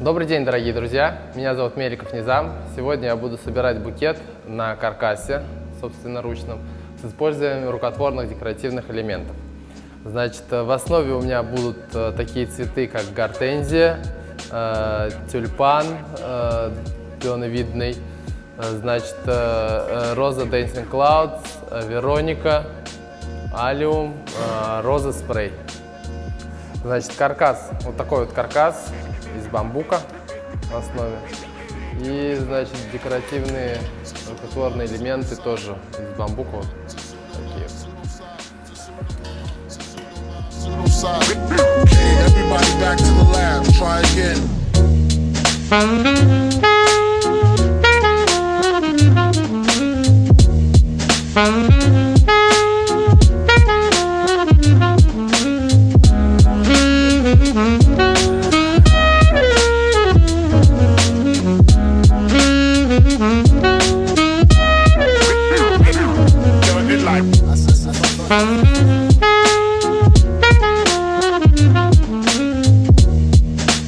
Добрый день, дорогие друзья! Меня зовут Меликов Низам. Сегодня я буду собирать букет на каркасе, собственно, собственноручном, с использованием рукотворных декоративных элементов. Значит, в основе у меня будут э, такие цветы, как гортензия, э, тюльпан э, пионовидный, значит, роза Dancing Clouds, Вероника, алиум, роза спрей. Значит, каркас, вот такой вот каркас из бамбука в основе. И, значит, декоративные рукотворные элементы тоже из бамбука. Вот такие вот.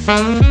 Thank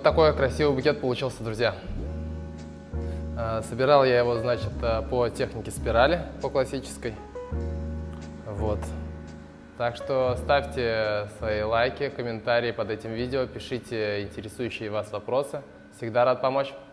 Вот такой красивый букет получился, друзья. Э, собирал я его, значит, э, по технике спирали, по классической. Вот. Так что ставьте свои лайки, комментарии под этим видео, пишите интересующие вас вопросы. Всегда рад помочь.